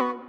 you.